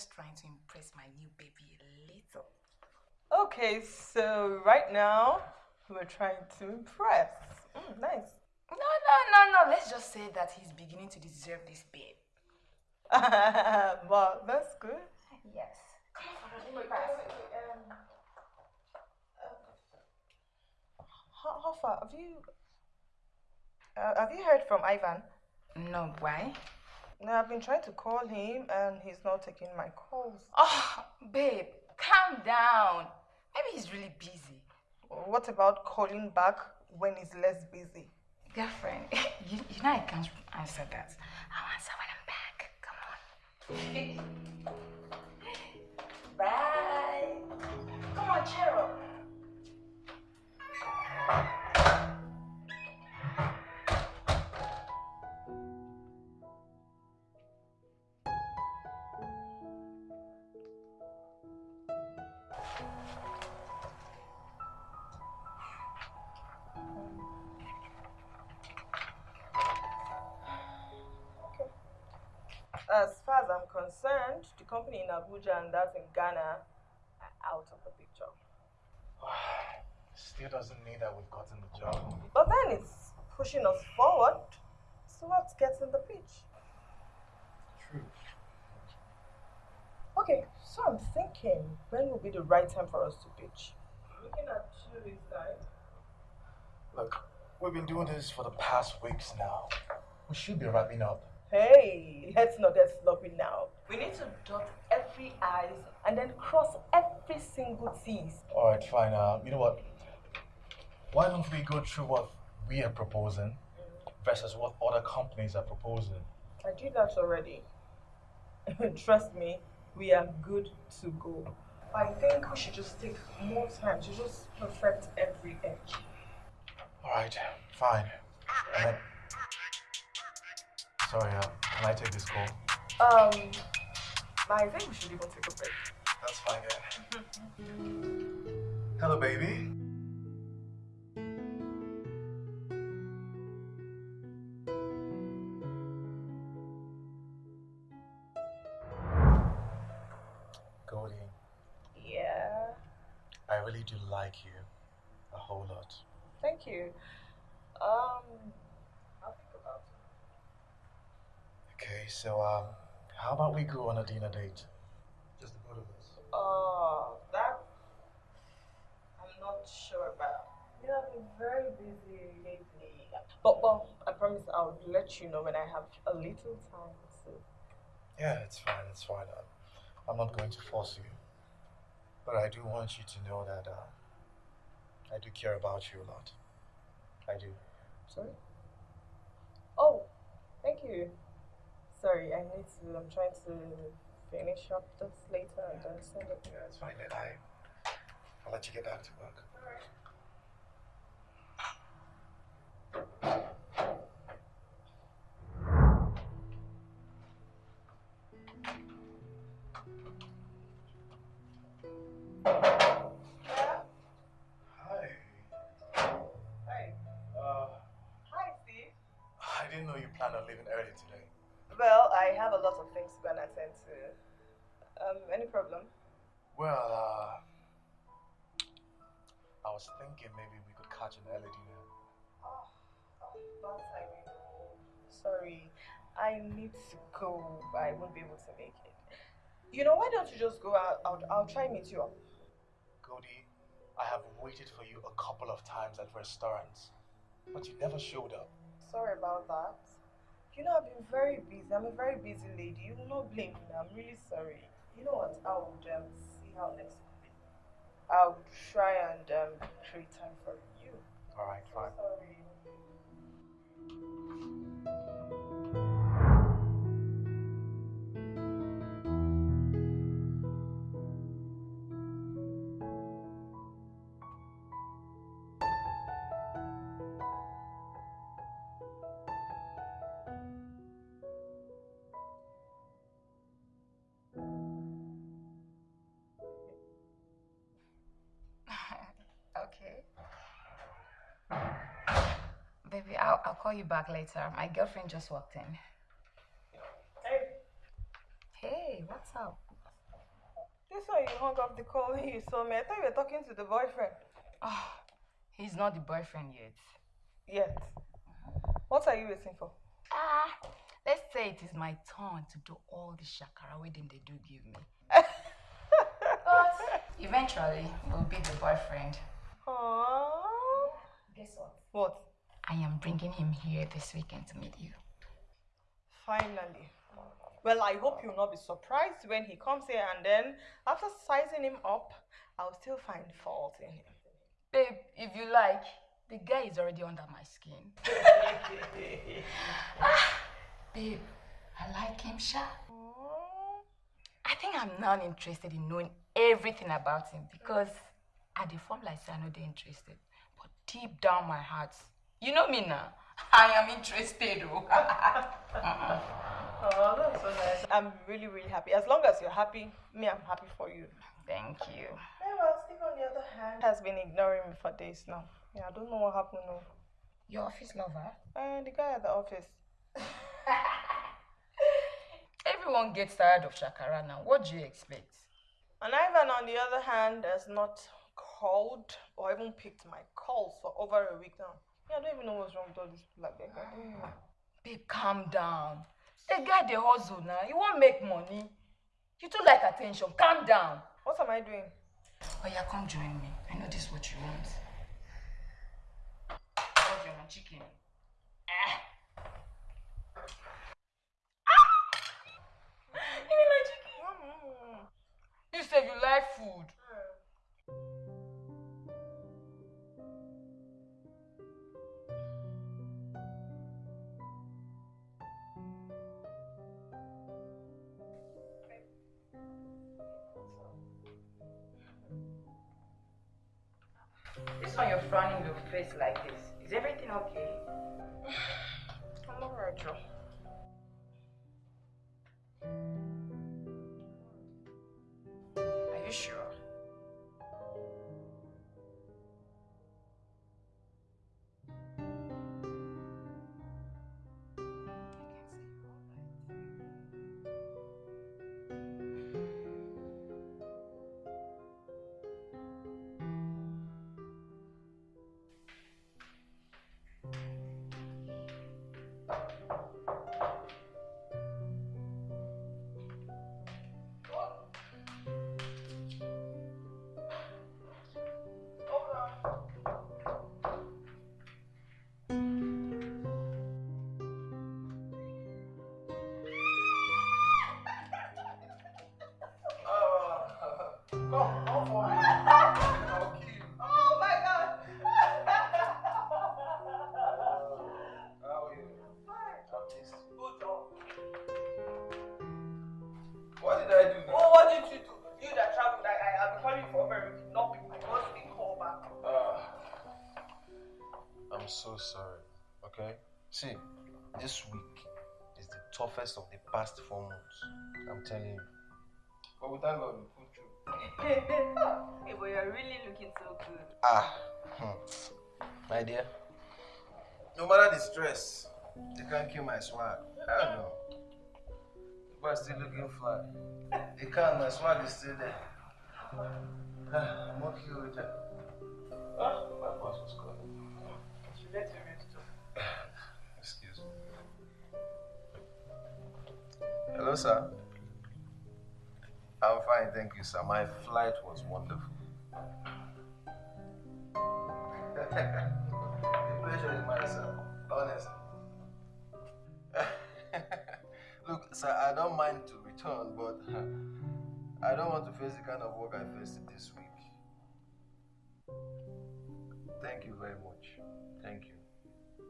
Just trying to impress my new baby a little. Okay, so right now we're trying to impress. Mm, nice. No, no, no, no. Let's just say that he's beginning to deserve this babe. well, that's good. Yes. How, how far have you? Uh, have you heard from Ivan? No, why? No, I've been trying to call him and he's not taking my calls. Oh, babe, calm down. Maybe he's really busy. What about calling back when he's less busy? Girlfriend, you, you know I can't answer that. I'll answer when I'm back. Come on. Bye. Come on, cheer up. I'm concerned, the company in Abuja and that in Ghana are out of the picture. Still doesn't mean that we've gotten the job. But then it's pushing us forward So towards getting the pitch. True. Okay, so I'm thinking when will be the right time for us to pitch? Looking at two weeks time. Look, we've been doing this for the past weeks now. We should be wrapping up. Hey, let's not get sloppy now. We need to dot every I's and then cross every single T's. All right, fine. Uh, you know what? Why don't we go through what we are proposing versus what other companies are proposing? I did that already. Trust me, we are good to go. I think we should just take more time to just perfect every edge. All right, fine. Sorry, uh, can I take this call? Um, I think we should even take a break. That's fine then. Hello, baby. Goldie, Yeah, I really do like you a whole lot. thank you. Um, I'll think about it. Okay, so um, how about we go on a dinner date? Just the both of us. Oh, that I'm not sure about. You I've been very busy lately. But well, I promise I'll let you know when I have a little time. So Yeah, it's fine. It's fine. Uh, I'm not going to force you, but I do want you to know that uh, I do care about you a lot. I do. sorry. Oh, thank you. Sorry, I need to. I'm trying to finish up this later and then send it. Yeah, it's fine. Then I, I'll let you get back to work. Any problem? Well, uh, I was thinking maybe we could catch an early dinner. Oh, that I will. Sorry, I need to go. I won't be able to make it. You know, why don't you just go out? I'll, I'll try meet you up. Cody, I have waited for you a couple of times at restaurants, but you never showed up. Sorry about that. You know, I've been very busy. I'm a very busy lady. You will not blame me. I'm really sorry. You know what? I would um, see how next week. I'll try and um, create time for you. All right, fine. Sorry. Baby, I'll, I'll call you back later. My girlfriend just walked in. Hey, Hey, what's up? this why you hung up the call when you saw me. I thought you were talking to the boyfriend. Oh, he's not the boyfriend yet. Yet. What are you waiting for? Ah, let's say it is my turn to do all the shakara wedding they do give me. but eventually, we'll be the boyfriend. Aww. Guess what? What? I am bringing him here this weekend to meet you. Finally. Well, I hope you'll not be surprised when he comes here and then, after sizing him up, I'll still find fault in him. Babe, if you like, the guy is already under my skin. ah, babe, I like him, Sha. I think I'm now interested in knowing everything about him because at the form like say I know they're interested. But deep down my heart, you know me now. I am interested. Oh, uh-uh. oh that's so nice. I'm really, really happy. As long as you're happy, me, I'm happy for you. Thank you. Yeah, well, Steve, on the other hand, has been ignoring me for days now. Yeah, I don't know what happened. No. Your office lover? And the guy at the office. Everyone gets tired of Shakara now. What do you expect? And Ivan, on the other hand, has not called or even picked my calls for over a week now. Yeah, I don't even know what's wrong with all these people like that guy. Ah. Babe, calm down. The guy they hustle now. You won't make money. You too like attention. Calm down. What am I doing? Oh yeah, come join me. I know this is what you want. What's your chicken? Ah. ah! You mean my chicken? Mm-hmm. You said you like food. This one you're frowning your face like this. Is everything okay? So sorry, okay? See, this week is the toughest of the past four months. I'm telling you. But we thank God we pulled through. hey, but you're really looking so good. Ah, hmm. my dear. No matter the stress, they can't kill my swag. Hell no. The boy's still looking fly. They can't, my swag is still there. Ah, I'm okay with that. Ah, my boss was calling. Excuse me. Hello, sir. I'm fine, thank you, sir. My flight was wonderful. the pleasure is mine, sir. Honestly. Look, sir, I don't mind to return, but I don't want to face the kind of work I faced this week. Thank you very much. Thank you.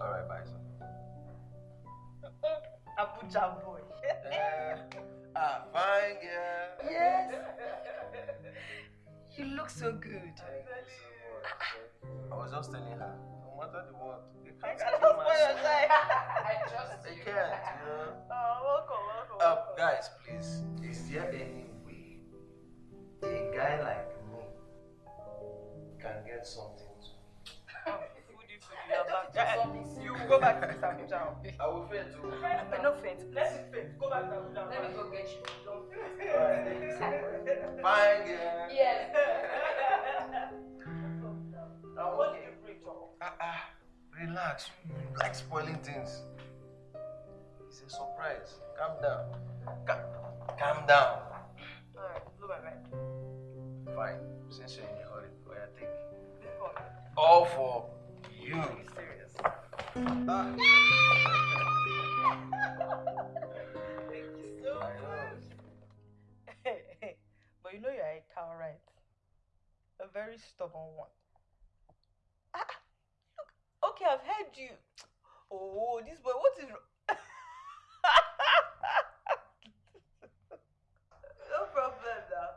All right, bye, sir. Abuja boy. Uh, ah, fine, girl. Yes. You look so good. Thank you so much. I was just telling her, no matter the what, they I can't spoil your time. I trust They you. can't, you know. Oh, welcome, welcome. Uh, welcome. guys, please, is there any way a guy like can get something to Oh, foodie, foodie, you're back. Eh, You go back to this Abuja. I will fail to. I no faint. Let it faint. Go back to Abuja. Let me go get you. Don't faint. Alright, thank you so much. Fine, yeah. Yes. I'm What did you bring, Jomo? Ah, ah, relax. You like spoiling things. It's a surprise. Calm down. Ca- calm down. Alright, blow my mind. Fine. Since you're All for you. Are you serious? Ah. Thank you so much. but you know you're a cow, right? A very stubborn one. Ah, look. Okay, I've heard you. Oh, this boy, what is wrong? no problem now.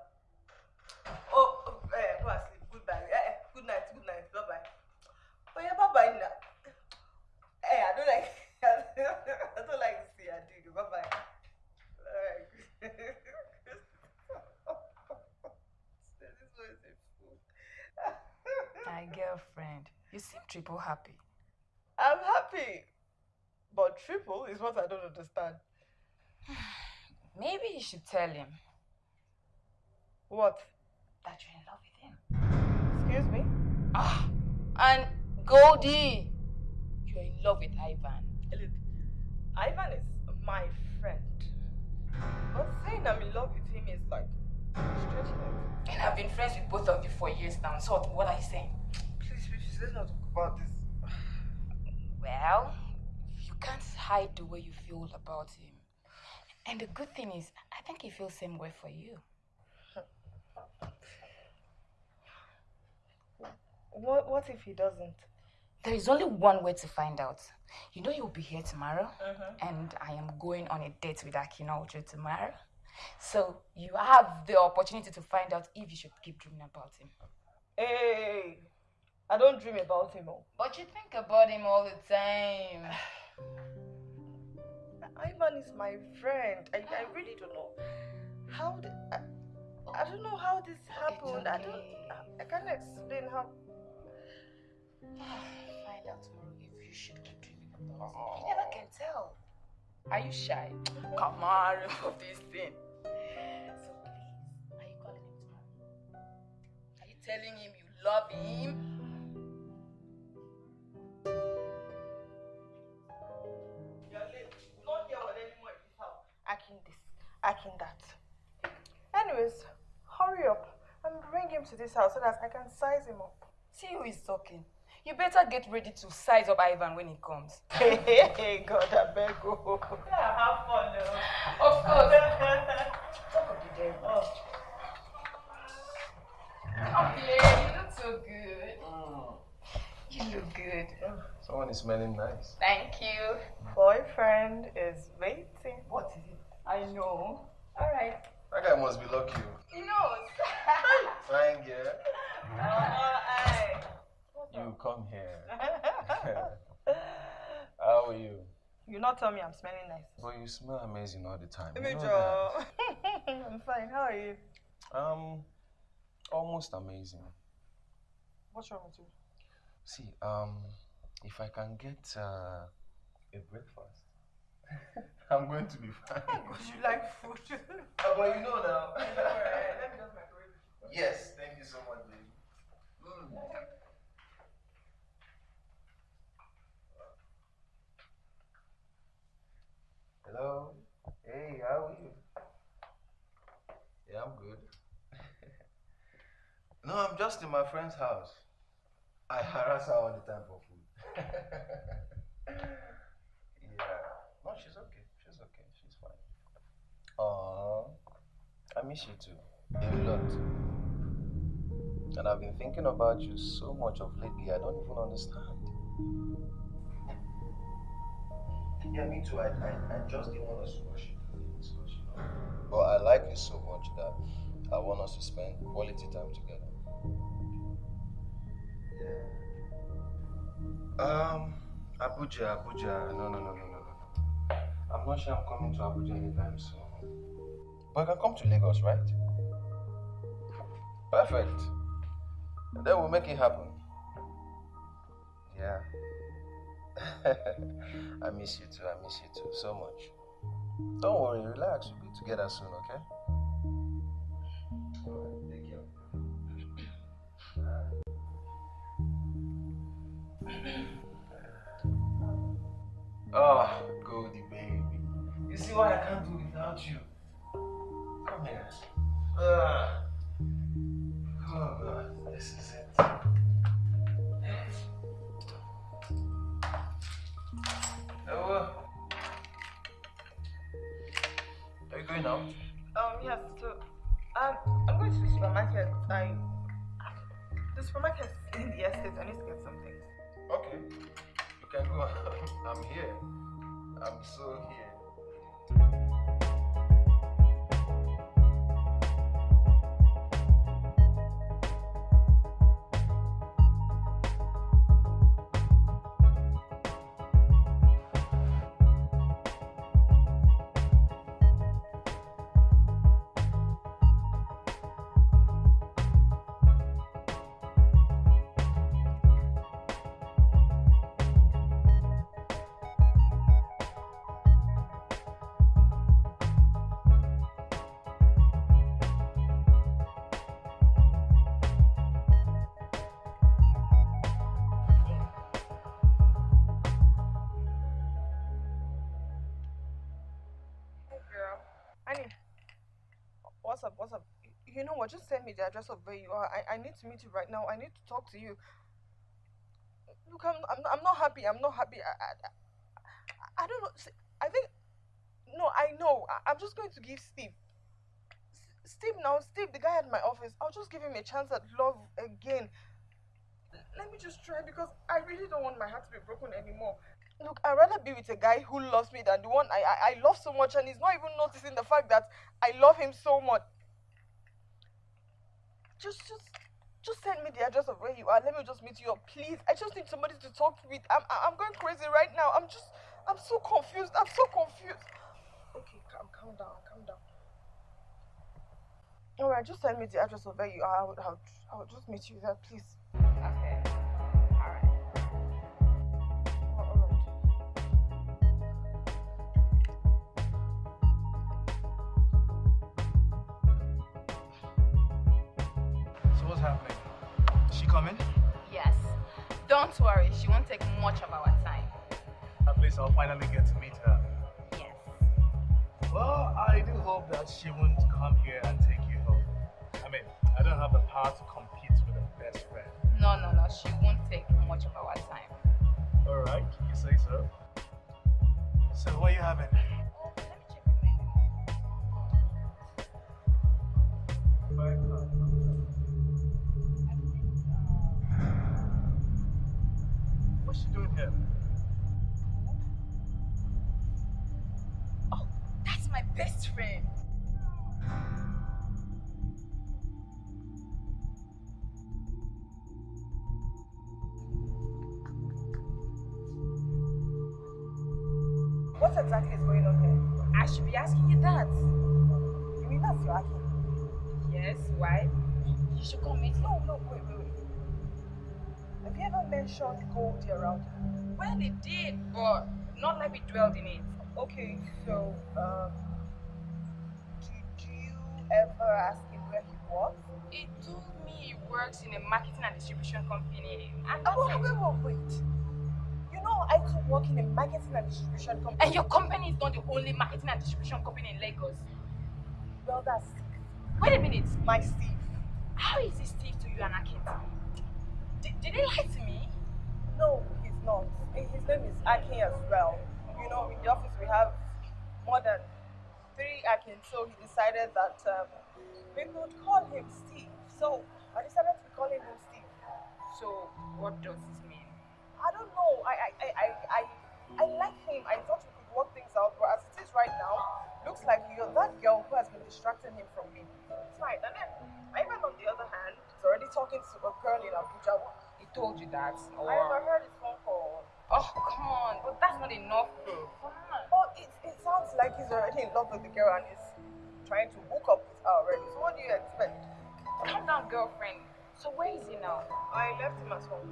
Oh, oh, eh, go and sleep. Goodbye. Eh, eh, good night, good night. Bye bye. Oh yeah, bye bye now. Hey, I don't like. I don't like to see you doing it. Bye bye. Alright. this one is a fool. My girlfriend, you seem triple happy. I'm happy, but triple is what I don't understand. Maybe you should tell him What? that you're in love with him. Excuse me? Ah, and Goldie, you're in love with Ivan. Look, Ivan is my friend. But saying I'm in love with him is like stretching it. And I've been friends with both of you for years now. So what are you saying? Let's not talk about this. Well, you can't hide the way you feel about him. And the good thing is, I think he feels the same way for you. What, what if he doesn't? There is only one way to find out. You know you'll be here tomorrow, mm-hmm. and I am going on a date with Akina Ojo tomorrow. So you have the opportunity to find out if you should keep dreaming about him. Hey, I don't dream about him. Oh. But you think about him all the time. Ivan is my friend. I, I really don't know how. Did, I, I don't know how this happened. I don't. I, I can't explain how. Find out tomorrow if you should keep dreaming about him. You never can tell. Are you shy? Come on, remove this thing. So please, are you calling him tomorrow? Are you telling him you love him? Him to this house so that I can size him up. See who is talking. You better get ready to size up Ivan when he comes. Hey, hey, hey, God, I beg you. Yeah, have fun though. Of course. Talk of the devil. Oh. Come here, you look so good. Mm. You look good. Someone is smelling nice. Thank you. Boyfriend is waiting. What is it? I know. All right. That guy must be lucky. oh. He knows. Fine, girl. Uh, You come here. How are you? you not tell me I'm smelling nice. But you smell amazing all the time. you know. I'm fine. How are you? Um, almost amazing. What's wrong with you? See, um, if I can get uh, a breakfast, I'm going to be fine. Because you like food. Oh, but you know now. Let me just. Yes, thank you so much, baby. Mm. Hello. Hey, how are you? Yeah, I'm good. no, I'm just in my friend's house. I harass her all the time for food. yeah. No, she's okay. She's okay. She's fine. Aww. I miss you too. A lot. And I've been thinking about you so much of lately, I don't even understand. Yeah, me too. I, I, I just didn't want us to rush you. But I like you so much that I want us to spend quality time together. Yeah. Um, Abuja, Abuja. No, no, no, no, no, no, no. I'm not sure I'm coming to Abuja anytime soon. But I can come to Lagos, right? Perfect. And then we'll make it happen. Yeah. I miss you too. I miss you too so much. Don't worry, relax. We'll be together soon, okay? Thank you. oh, Goldie, baby. You see why I can't do without you? Come here. Uh. Oh, God. This is it. Oh, are you going out? Um, yes, so um, I'm going to the supermarket. I the supermarket in the estate. I need to get some things. Okay. You can go. I'm here. I'm so here. Just send me the address of where you are. I, I need to meet you right now. I need to talk to you. Look, I'm, I'm, I'm not happy. I'm not happy. I, I, I, don't know. I think. No, I know. I, I'm just going to give Steve. Steve now, Steve, the guy at my office, I'll just give him a chance at love again. Let me just try because I really don't want my heart to be broken anymore. Look, I'd rather be with a guy who loves me than the one I, I, I love so much and he's not even noticing the fact that I love him so much. Just, just, just send me the address of where you are. Let me just meet you up, please. I just need somebody to talk with. I'm, I'm going crazy right now. I'm just, I'm so confused. I'm so confused. Okay, calm, calm down, calm down. All right, just send me the address of where you are. I would, I would, I would just meet you there, please. Okay. Happening? Is she coming? Yes. Don't worry, she won't take much of our time. At least I'll finally get to meet her. Yes. Well, I do hope that she won't come here and take you home. I mean, I don't have the power to compete with a best friend. No, no, no, she won't take much of our time. Alright, you say so. So what are you having? Mentioned Goldie around here? Well, it did, but not like we dwelled in it. Okay, so, um, do, do you ever ask him where he works? He told me he works in a marketing and distribution company. And, Oh, wait, wait, wait, wait. You know, I too work in a marketing and distribution company. and your company is not the only marketing and distribution company in Lagos. Well, that's Wait a minute. my Steve. How is this Steve to you and Akin? Did, did he lie to me? No, he's not. His name is Akin as well. You know, in the office we have more than three Akin, so he decided that um, we could call him Steve. So I decided to call him Steve. So, what does this mean? I don't know. I I, I, I, I, I like him. I thought we could work things out, but as it is right now, looks like you're that girl who has been distracting him from me. It's fine. And then Ivan, on the other hand, he's already talking to a girl in Abuja. Told you that? Or... I overheard his phone call. Oh, come on. But that's not enough, though. Come on. Oh, it, it sounds like he's already in love with the girl and is trying to hook up with her already. So what do you expect? Calm down, girlfriend. So, where is he now? I left him at home.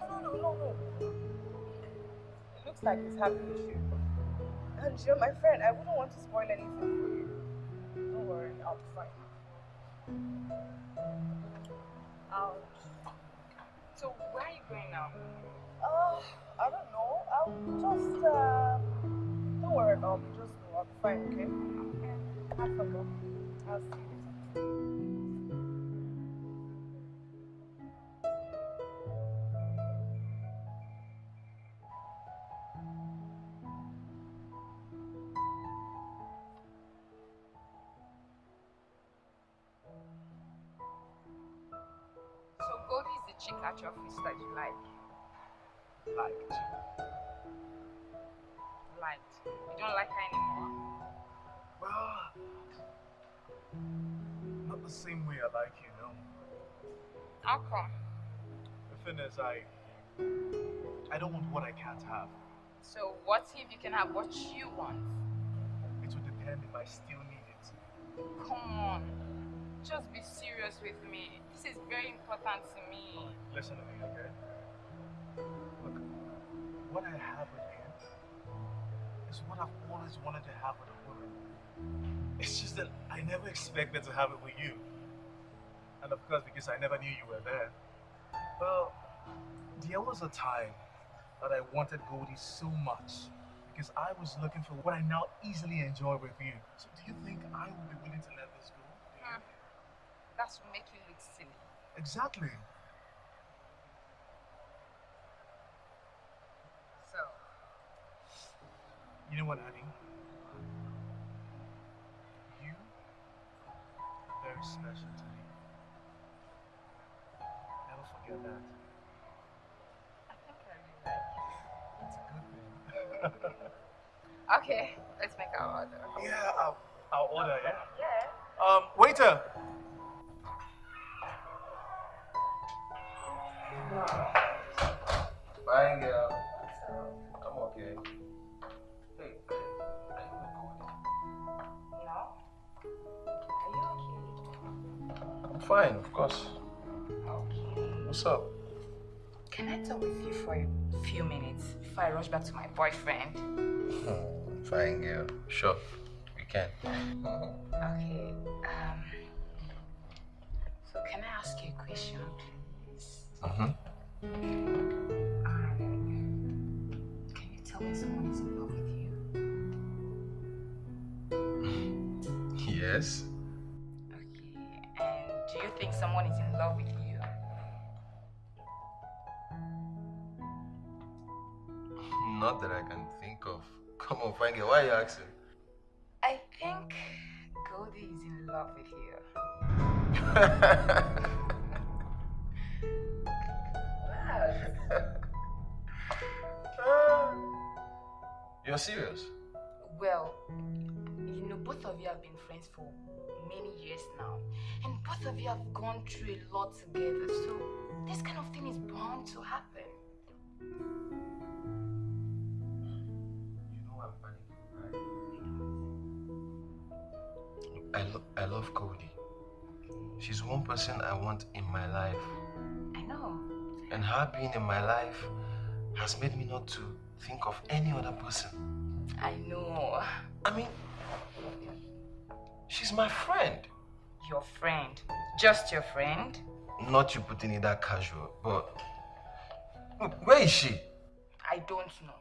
No, no, no, no, no. It looks like he's having you. And you're my friend. I wouldn't want to spoil anything for you. Don't worry, I'll be fine. Ouch. So, where are you going now? Uh, I don't know. I'll just, uh, don't worry about me. Just go. I'll be fine, okay? Okay. Have fun. I'll see you later. Liked. Liked. You don't like her anymore. Well, not the same way I like you, no. How come? The thing is, I, I don't want what I can't have. So what if you can have what you want? It would depend if I still need it. Come on. Just be serious with me. This is very important to me. Listen to me, okay? What I have with him is what I've always wanted to have with a woman. It's just that I never expected to have it with you. And of course, because I never knew you were there. Well, there was a time that I wanted Goldie so much because I was looking for what I now easily enjoy with you. So do you think I would be willing to let this go? Hmm. That's what make you look silly. Exactly. You know what, Annie? You are very special to me. Never forget that. I think I really like It's a good thing. Okay, let's make our order. yeah, I'll, I'll order, yeah? Yeah. Um, waiter! Fine girl. Fine, of course. What's up? Can I talk with you for a few minutes before I rush back to my boyfriend? Hmm, fine girl. Sure, we can. Okay. Um. So can I ask you a question, please? Mm-hmm. Um, can you tell me someone is in love with you? Yes. Okay. And do you think someone is in love with you? Not that I can think of. Come on, girl. Why are you asking? I think Goldie is in love with you. You're serious? Well, both of you have been friends for many years now, and both of you have gone through a lot together, so this kind of thing is bound to happen. You know I'm panicking, right? I, lo- I love Cody. She's one person I want in my life. I know. And her being in my life has made me not to think of any other person. I know. I mean, she's my friend. Your friend. Just your friend? Not you putting it that casual, but where is she? I don't know.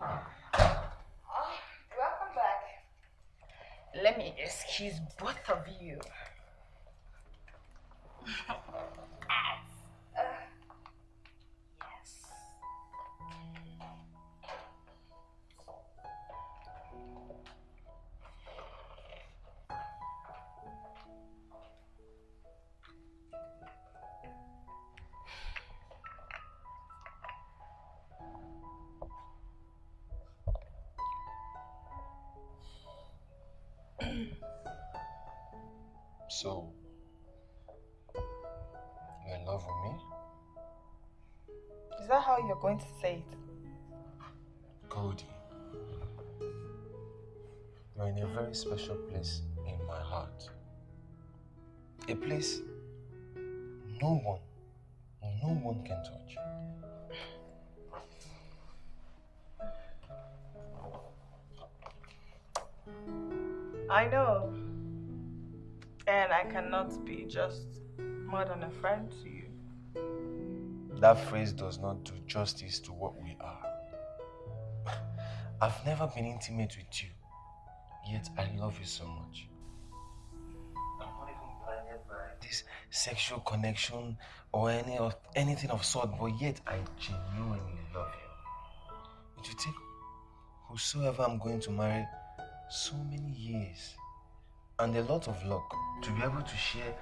Oh, welcome back. Let me excuse both of you. So, you're in love with me? Is that how you're going to say it? Cody, you're in a very special place in my heart. A place no one, no one can touch. I know. And I cannot be just more than a friend to you. That phrase does not do justice to what we are. I've never been intimate with you, yet I love you so much. I'm not even blinded by this sexual connection or any of anything of sort, but yet I genuinely love you. Would you take whosoever I'm going to marry so many years and a lot of luck to be able to share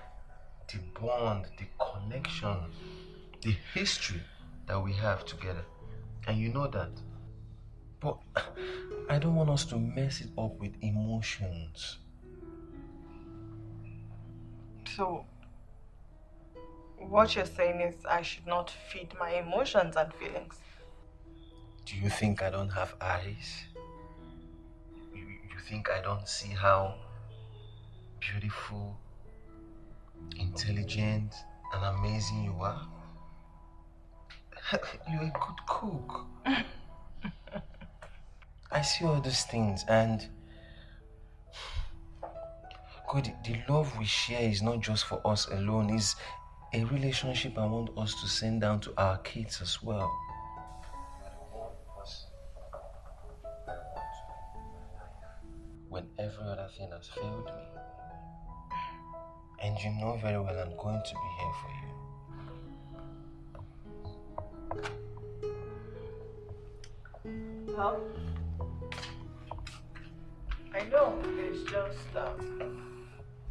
the bond, the connection, the history that we have together. And you know that. But I don't want us to mess it up with emotions. So, what you're saying is I should not feed my emotions and feelings. Do you think I don't have eyes? You, you think I don't see how beautiful, intelligent, and amazing you are? You're a good cook. I see all those things and God, the love we share is not just for us alone, it's a relationship I want us to send down to our kids as well. When every other thing has failed me. And you know very well I'm going to be here for you. Well, I know it's just um,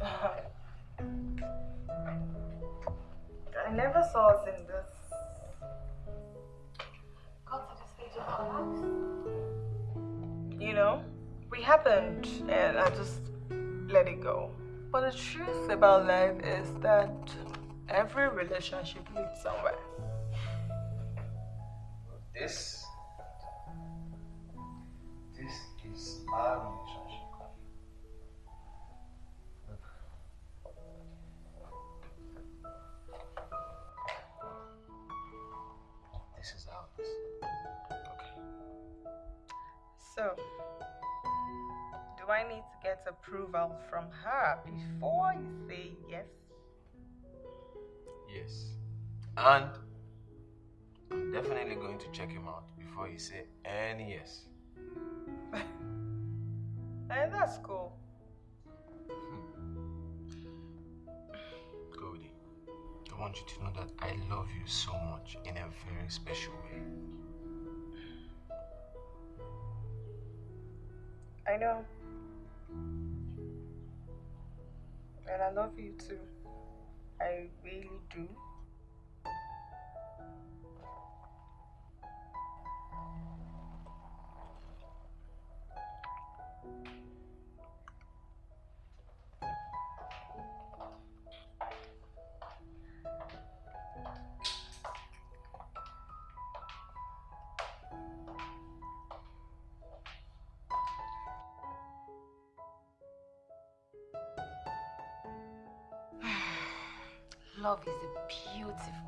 I never saw us in this. Got to the stage of. You know, we happened, and I just let it go. But the truth about life is that every relationship leads somewhere. This, this is our relationship. This is ours. Okay. So, do I need to get approval from her before you say yes? Yes. And I'm definitely going to check him out before you say any yes. And eh, that's cool. Hmm. Cody, I want you to know that I love you so much in a very special way. I know. And I love you too. I really do. Love is a beautiful